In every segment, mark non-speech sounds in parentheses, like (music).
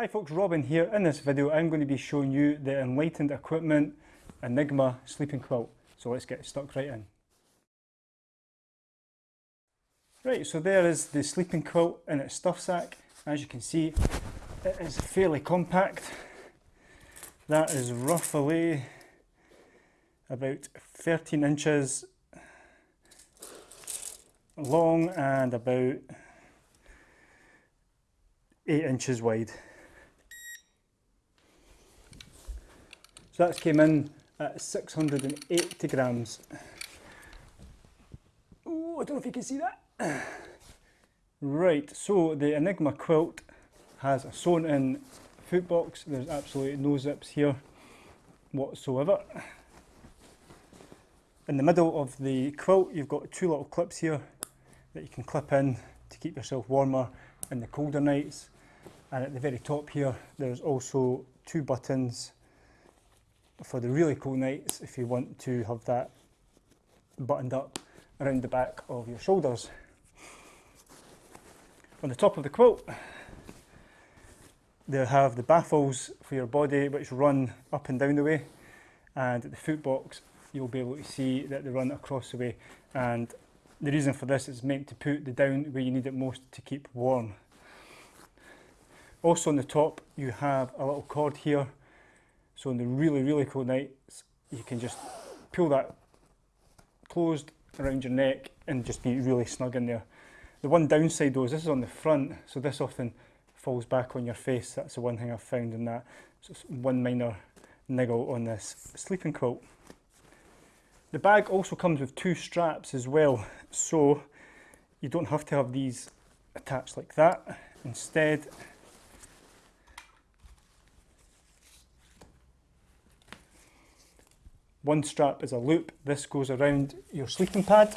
Hi folks, Robin here. In this video I'm going to be showing you the Enlightened Equipment Enigma sleeping quilt. So let's get stuck right in. Right, so there is the sleeping quilt in its stuff sack. As you can see, it is fairly compact. That is roughly about 13 inches long and about 8 inches wide. So that's came in at 680 grams. Oh, I don't know if you can see that. (sighs) Right, so the Enigma quilt has a sewn in foot box. There's absolutely no zips here whatsoever. In the middle of the quilt you've got two little clips here that you can clip in to keep yourself warmer in the colder nights. And at the very top here there's also two buttons for the really cold nights if you want to have that buttoned up around the back of your shoulders. On the top of the quilt they have the baffles for your body which run up and down the way and at the foot box you'll be able to see that they run across the way and the reason for this is meant to put the down where you need it most to keep warm. Also on the top you have a little cord here so on the really, really cold nights, you can just pull that closed around your neck and just be really snug in there. The one downside though is this is on the front, so this often falls back on your face. That's the one thing I've found in that. So one minor niggle on this sleeping quilt. The bag also comes with two straps as well, so you don't have to have these attached like that. Instead, One strap is a loop. This goes around your sleeping pad.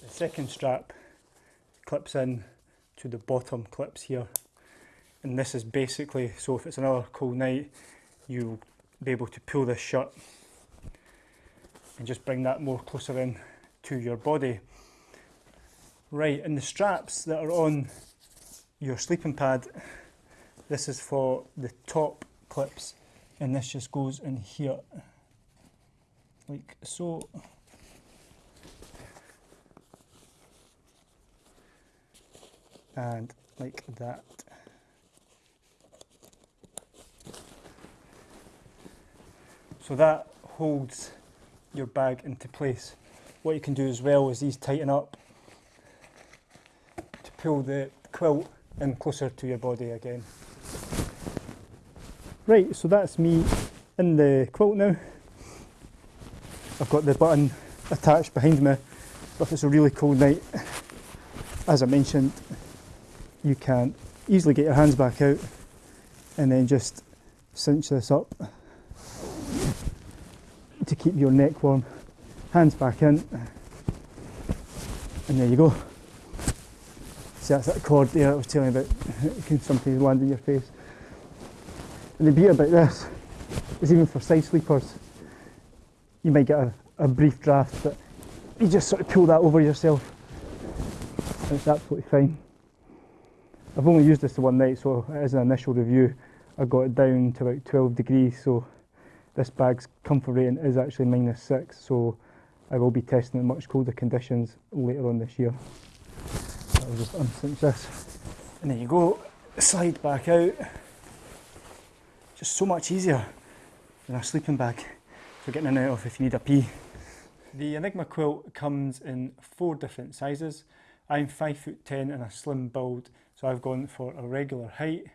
The second strap clips in to the bottom clips here. And this is basically, so if it's another cold night, you'll be able to pull this shut and just bring that more closer in to your body. Right, and the straps that are on your sleeping pad, this is for the top clips and this just goes in here. Like so and like that. So that holds your bag into place. What you can do as well is these tighten up to pull the quilt in closer to your body again Right, so that's me in the quilt now. I've got the button attached behind me, but if it's a really cold night, as I mentioned, you can easily get your hands back out and then just cinch this up to keep your neck warm. Hands back in, and there you go. See, that's that cord there I was telling you about. (laughs) It can sometimes land in your face. And the beauty about this is even for side sleepers, you might get a, a brief draft, but you just sort of pull that over yourself it's absolutely fine. I've only used this the one night, so as an initial review, I got it down to about 12 degrees, so this bag's comfort rating is actually minus 6, so I will be testing in much colder conditions later on this year. I'll just uncinch this, and there you go, slide back out just so much easier than a sleeping bag for getting in and out of if you need a pee. The Enigma quilt comes in four different sizes. I'm 5 foot 10 and a slim build, so I've gone for a regular height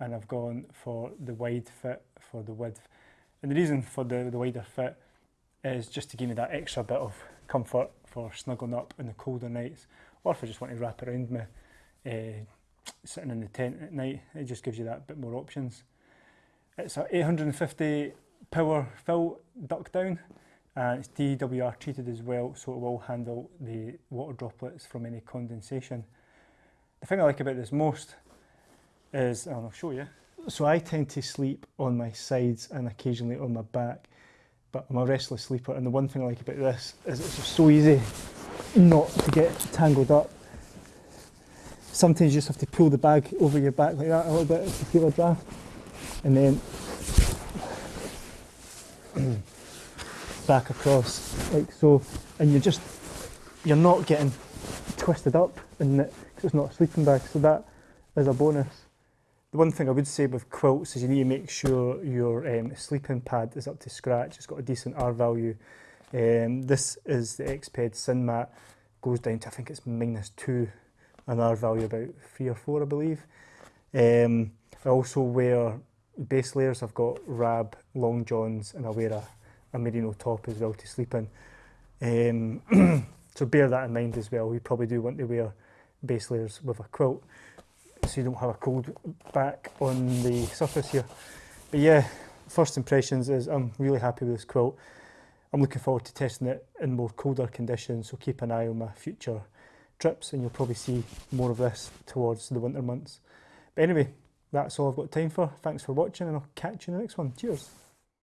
and I've gone for the wide fit for the width. And the reason for the, the wider fit is just to give me that extra bit of comfort for snuggling up in the colder nights or if I just want to wrap around me uh, sitting in the tent at night, it just gives you that bit more options. It's a 850 power fill duck down and it's DWR treated as well so it will handle the water droplets from any condensation. The thing I like about this most is, and I'll show you, so I tend to sleep on my sides and occasionally on my back but I'm a restless sleeper and the one thing I like about this is it's so easy not to get tangled up Sometimes you just have to pull the bag over your back like that a little bit to feel a draft. And then back across like so. And you're just, you're not getting twisted up in it because it's not a sleeping bag. So that is a bonus. The one thing I would say with quilts is you need to make sure your um, sleeping pad is up to scratch. It's got a decent R value. Um, this is the Exped SynMat. Goes down to I think it's minus two, an R value about three or four, I believe. Um, I also wear base layers. I've got Rab long johns and I wear a, a merino top as well to sleep in. Um, (clears throat) so bear that in mind as well. We probably do want to wear base layers with a quilt so you don't have a cold back on the surface here. But yeah, first impressions is I'm really happy with this quilt. I'm looking forward to testing it in more colder conditions, so keep an eye on my future trips and you'll probably see more of this towards the winter months. But anyway, that's all I've got time for. Thanks for watching and I'll catch you in the next one. Cheers.